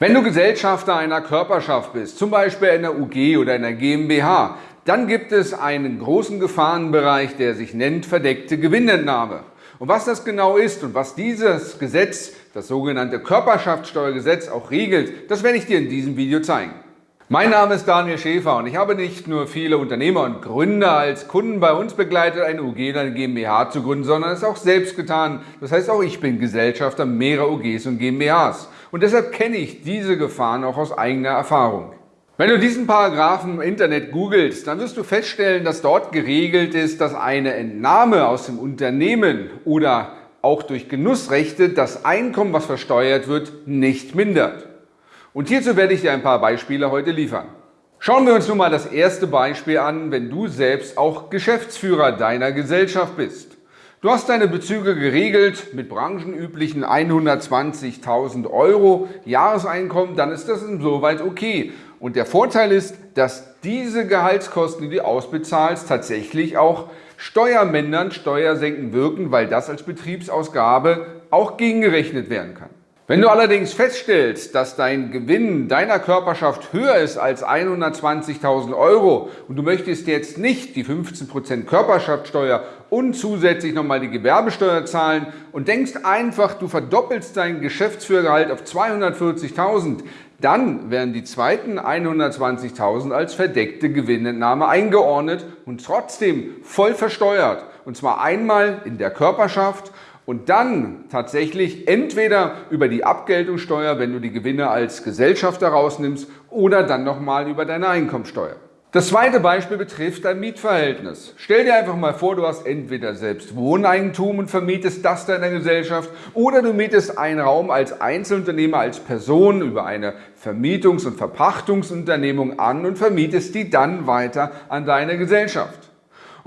Wenn du Gesellschafter einer Körperschaft bist, zum Beispiel einer UG oder einer GmbH, dann gibt es einen großen Gefahrenbereich, der sich nennt verdeckte Gewinnentnahme. Und was das genau ist und was dieses Gesetz, das sogenannte Körperschaftssteuergesetz, auch regelt, das werde ich dir in diesem Video zeigen. Mein Name ist Daniel Schäfer und ich habe nicht nur viele Unternehmer und Gründer als Kunden bei uns begleitet, eine UG oder eine GmbH zu gründen, sondern es auch selbst getan. Das heißt, auch ich bin Gesellschafter mehrerer UGs und GmbHs. Und deshalb kenne ich diese Gefahren auch aus eigener Erfahrung. Wenn du diesen Paragraphen im Internet googelst, dann wirst du feststellen, dass dort geregelt ist, dass eine Entnahme aus dem Unternehmen oder auch durch Genussrechte das Einkommen, was versteuert wird, nicht mindert. Und hierzu werde ich dir ein paar Beispiele heute liefern. Schauen wir uns nun mal das erste Beispiel an, wenn du selbst auch Geschäftsführer deiner Gesellschaft bist. Du hast deine Bezüge geregelt mit branchenüblichen 120.000 Euro Jahreseinkommen, dann ist das insoweit okay. Und der Vorteil ist, dass diese Gehaltskosten, die du ausbezahlst, tatsächlich auch Steuermännern Steuersenken wirken, weil das als Betriebsausgabe auch gegengerechnet werden kann. Wenn du allerdings feststellst, dass dein Gewinn deiner Körperschaft höher ist als 120.000 Euro und du möchtest jetzt nicht die 15% Körperschaftssteuer und zusätzlich nochmal die Gewerbesteuer zahlen und denkst einfach, du verdoppelst dein Geschäftsführergehalt auf 240.000, dann werden die zweiten 120.000 als verdeckte Gewinnentnahme eingeordnet und trotzdem voll versteuert. Und zwar einmal in der Körperschaft und dann tatsächlich entweder über die Abgeltungssteuer, wenn du die Gewinne als Gesellschafter rausnimmst, oder dann nochmal über deine Einkommensteuer. Das zweite Beispiel betrifft dein Mietverhältnis. Stell dir einfach mal vor, du hast entweder selbst Wohneigentum und vermietest das deiner Gesellschaft oder du mietest einen Raum als Einzelunternehmer, als Person über eine Vermietungs- und Verpachtungsunternehmung an und vermietest die dann weiter an deine Gesellschaft.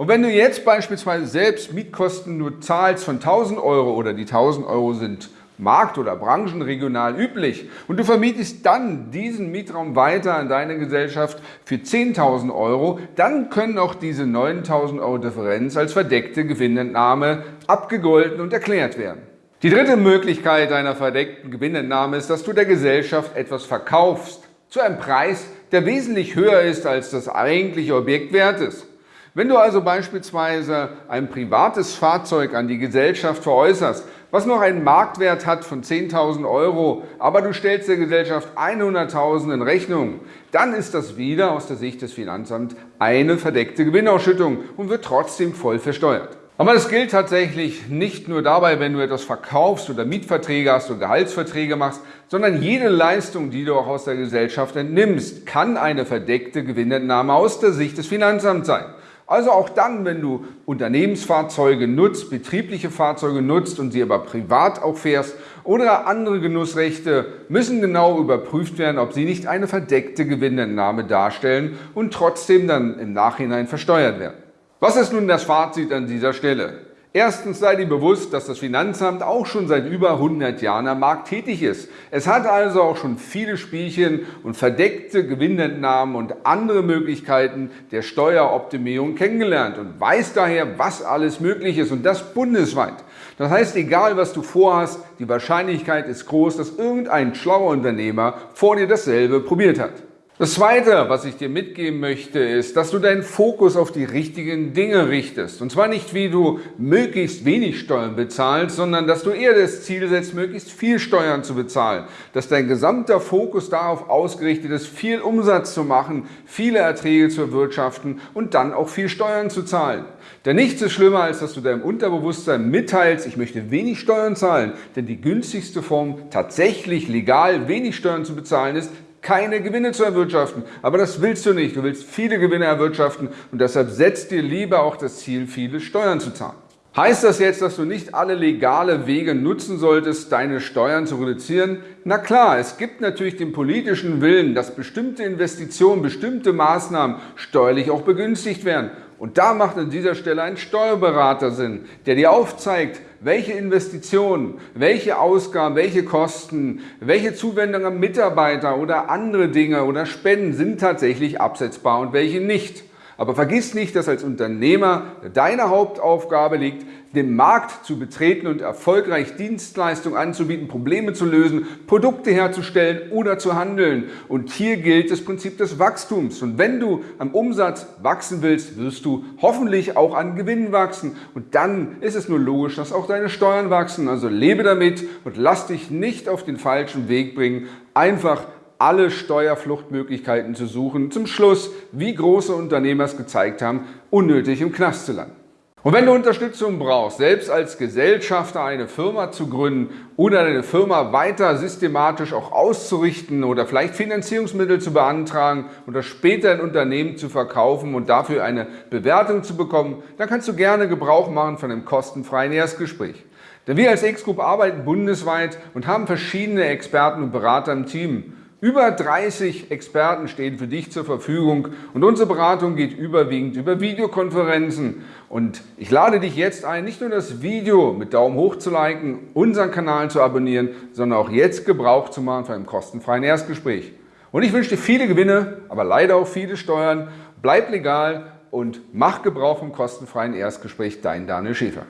Und wenn du jetzt beispielsweise selbst Mietkosten nur zahlst von 1000 Euro oder die 1000 Euro sind markt- oder branchenregional üblich und du vermietest dann diesen Mietraum weiter an deine Gesellschaft für 10.000 Euro, dann können auch diese 9.000 Euro Differenz als verdeckte Gewinnentnahme abgegolten und erklärt werden. Die dritte Möglichkeit einer verdeckten Gewinnentnahme ist, dass du der Gesellschaft etwas verkaufst zu einem Preis, der wesentlich höher ist, als das eigentliche Objekt wert ist. Wenn du also beispielsweise ein privates Fahrzeug an die Gesellschaft veräußerst, was noch einen Marktwert hat von 10.000 Euro, aber du stellst der Gesellschaft 100.000 in Rechnung, dann ist das wieder aus der Sicht des Finanzamts eine verdeckte Gewinnausschüttung und wird trotzdem voll versteuert. Aber das gilt tatsächlich nicht nur dabei, wenn du etwas verkaufst oder Mietverträge hast oder Gehaltsverträge machst, sondern jede Leistung, die du auch aus der Gesellschaft entnimmst, kann eine verdeckte Gewinnentnahme aus der Sicht des Finanzamts sein. Also auch dann, wenn du Unternehmensfahrzeuge nutzt, betriebliche Fahrzeuge nutzt und sie aber privat auch fährst oder andere Genussrechte, müssen genau überprüft werden, ob sie nicht eine verdeckte Gewinnentnahme darstellen und trotzdem dann im Nachhinein versteuert werden. Was ist nun das Fazit an dieser Stelle? Erstens sei dir bewusst, dass das Finanzamt auch schon seit über 100 Jahren am Markt tätig ist. Es hat also auch schon viele Spielchen und verdeckte Gewinnentnahmen und andere Möglichkeiten der Steueroptimierung kennengelernt und weiß daher, was alles möglich ist und das bundesweit. Das heißt, egal was du vorhast, die Wahrscheinlichkeit ist groß, dass irgendein schlauer Unternehmer vor dir dasselbe probiert hat. Das Zweite, was ich dir mitgeben möchte, ist, dass du deinen Fokus auf die richtigen Dinge richtest. Und zwar nicht, wie du möglichst wenig Steuern bezahlst, sondern dass du eher das Ziel setzt, möglichst viel Steuern zu bezahlen. Dass dein gesamter Fokus darauf ausgerichtet ist, viel Umsatz zu machen, viele Erträge zu erwirtschaften und dann auch viel Steuern zu zahlen. Denn nichts ist schlimmer, als dass du deinem Unterbewusstsein mitteilst, ich möchte wenig Steuern zahlen. Denn die günstigste Form, tatsächlich legal wenig Steuern zu bezahlen, ist, keine Gewinne zu erwirtschaften. Aber das willst du nicht. Du willst viele Gewinne erwirtschaften und deshalb setzt dir lieber auch das Ziel, viele Steuern zu zahlen. Heißt das jetzt, dass du nicht alle legale Wege nutzen solltest, deine Steuern zu reduzieren? Na klar, es gibt natürlich den politischen Willen, dass bestimmte Investitionen, bestimmte Maßnahmen steuerlich auch begünstigt werden. Und da macht an dieser Stelle ein Steuerberater Sinn, der dir aufzeigt, welche Investitionen, welche Ausgaben, welche Kosten, welche Zuwendungen an Mitarbeiter oder andere Dinge oder Spenden sind tatsächlich absetzbar und welche nicht. Aber vergiss nicht, dass als Unternehmer deine Hauptaufgabe liegt, den Markt zu betreten und erfolgreich Dienstleistungen anzubieten, Probleme zu lösen, Produkte herzustellen oder zu handeln. Und hier gilt das Prinzip des Wachstums. Und wenn du am Umsatz wachsen willst, wirst du hoffentlich auch an Gewinn wachsen. Und dann ist es nur logisch, dass auch deine Steuern wachsen. Also lebe damit und lass dich nicht auf den falschen Weg bringen. Einfach alle Steuerfluchtmöglichkeiten zu suchen. Zum Schluss, wie große Unternehmer es gezeigt haben, unnötig im Knast zu landen. Und wenn du Unterstützung brauchst, selbst als Gesellschafter eine Firma zu gründen oder deine Firma weiter systematisch auch auszurichten oder vielleicht Finanzierungsmittel zu beantragen oder später ein Unternehmen zu verkaufen und dafür eine Bewertung zu bekommen, dann kannst du gerne Gebrauch machen von einem kostenfreien Erstgespräch. Denn wir als X-Group arbeiten bundesweit und haben verschiedene Experten und Berater im Team. Über 30 Experten stehen für dich zur Verfügung und unsere Beratung geht überwiegend über Videokonferenzen. Und ich lade dich jetzt ein, nicht nur das Video mit Daumen hoch zu liken, unseren Kanal zu abonnieren, sondern auch jetzt Gebrauch zu machen für ein kostenfreien Erstgespräch. Und ich wünsche dir viele Gewinne, aber leider auch viele Steuern. Bleib legal und mach Gebrauch vom kostenfreien Erstgespräch. Dein Daniel Schäfer.